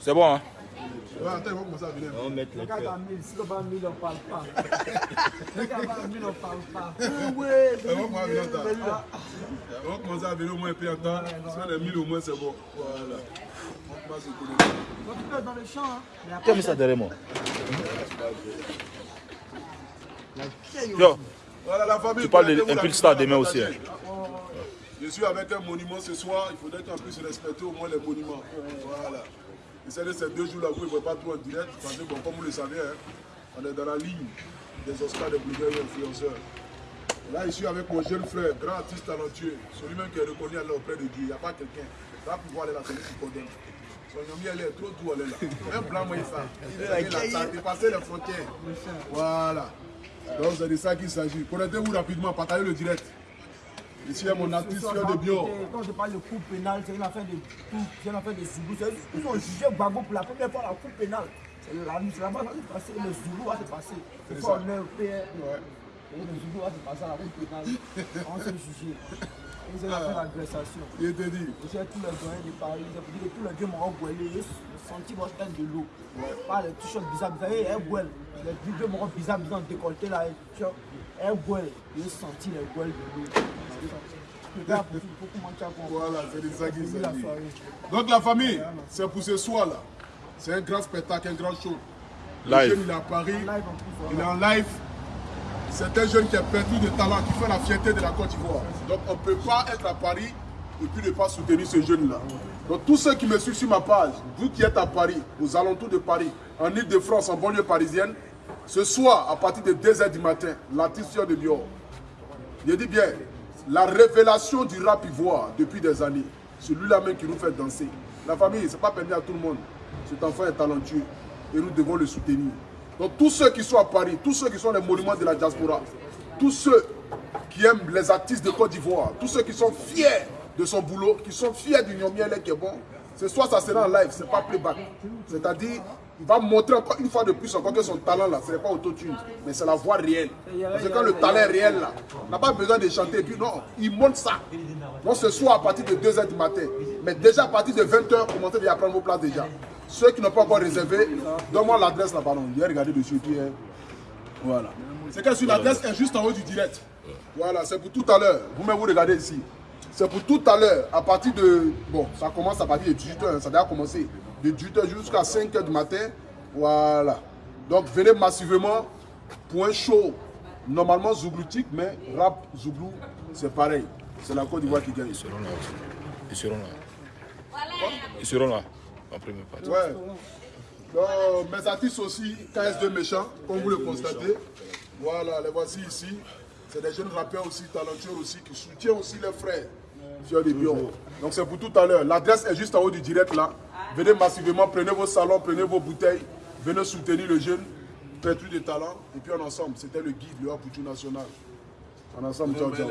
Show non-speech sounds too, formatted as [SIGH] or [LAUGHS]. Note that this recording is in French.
C'est bon, hein? Ouais, attends, ils vont commencer à venir. On va mettre les Regarde cœurs. à 1000, si le bas 1000, on parle pas. [LAUGHS] Regarde à 1000, on parle pas. Oui, Ils vont commencer à venir en temps. Ils vont commencer à venir au moins un peu en temps. Si on est 1000 au moins, c'est bon. Voilà. On commence à se connaître. Donc, tu peux être dans le champ. Hein. Ça derrière moi? Yo, Voilà la famille. Tu parles de Impulse Star demain aussi, partager. Je suis avec un monument ce soir. Il faudrait qu'en plus respecter au moins les monuments. Voilà. Et c'est de ces deux jours-là, vous ne voyez pas tout en direct. Parce que, bon, comme vous le savez, hein, on est dans la ligne des Oscars des blogueurs et influenceurs. Là, je suis avec mon jeune frère, grand artiste talentueux, celui-même qui est reconnu auprès de Dieu. Il n'y a pas quelqu'un. Là, pour voir, est là, celui qui condamne. Son nom, elle est trop doux, elle est là. Un blanc, moi, il fait. Il est là, ça a dépassé les frontières. Voilà. Donc, c'est de ça qu'il s'agit. Connectez-vous rapidement, partagez le direct. Ici, il y a mon artiste, de Bior. Quand je parle de coup pénal, c'est une affaire de tout, c'est une affaire de Zoulou. C'est- Ils ont jugé Gbagbo pour la première fois la coup pénale. C'est la c'est là-bas ça va se passer, le Zoulou va se passer. Faut ça. on est au PR. Et le Zoulou va se passer à la coup pénale. On s'est jugé. Et c'est une affaire d'agression. Il te dit. Je sais tous les doyens de Paris, ils ont dit que tous les vieux m'ont goûté, ils ont senti mon tête de l'eau. Pas les t-shirts bizarres, vous savez, un gouel. Les vieux m'ont bizarres, ils ont décolleté là, gouel. Ils ont senti les gouels de l'eau. [LAUGHS] Gars. Voilà, c'est de ça qu'il la s'agit. soirée. Donc la famille, c'est pour ce soir là. C'est un grand spectacle, un grand show. Le Live. jeune, il est à Paris, Live en plus, il est en live. C'est un jeune qui a perdu de talent, qui fait la fierté de la Côte d'Ivoire. Donc on ne peut pas être à Paris et puis ne pas soutenir ce jeune-là. Donc tous ceux qui me suivent sur ma page, vous qui êtes à Paris, aux alentours de Paris, en Ile-de-France, en banlieue parisienne, ce soir, à partir de 2h du matin, Fior de Bior, je dis bien, la révélation du rap ivoire depuis des années, celui-là même qui nous fait danser. La famille, ce n'est pas permis à tout le monde. Cet enfant est talentueux et nous devons le soutenir. Donc tous ceux qui sont à Paris, tous ceux qui sont les monuments de la diaspora, tous ceux qui aiment les artistes de Côte d'Ivoire, tous ceux qui sont fiers de son boulot, qui sont fiers du Nyomiele qui est bon, ce soir ça sera en live, ce n'est pas playback. C'est-à-dire, il va montrer encore une fois de plus encore que son talent là, ce n'est pas autotune, mais c'est la voix réelle. Parce que quand le talent est réel là, on n'a pas besoin de chanter et puis non, il montre ça. Donc ce soir à partir de 2h du matin, mais déjà à partir de 20h, commencez à prendre vos places déjà. Ceux qui n'ont pas encore réservé, donne-moi l'adresse là, pardon. Il a regardé dessus qui est. Voilà. C'est que sur l'adresse est juste en haut du direct. Voilà, c'est pour tout à l'heure. Vous-même vous regardez ici. C'est pour tout à l'heure, à partir de. Bon, ça commence à partir de 18h, ça a déjà commencé. De 18h jusqu'à 5h du matin. Voilà. Donc venez massivement pour un show normalement zougloutique, mais rap zouglou, c'est pareil. C'est la Côte d'Ivoire qui gagne. Ils seront là aussi. Ils seront là. Ils seront là. En première partie. Ouais. Donc, mes artistes aussi, KS2 méchants, comme vous le constatez. Voilà, les voici ici. C'est des jeunes rappeurs aussi, talentueux aussi, qui soutiennent aussi les frères. De Bion. Donc c'est pour tout à l'heure. L'adresse est juste en haut du direct là. Venez massivement, prenez vos salons, prenez vos bouteilles, venez soutenir le jeune, perdu de talent. Et puis en ensemble, c'était le guide, le Waputu national. En ensemble, ciao, ciao.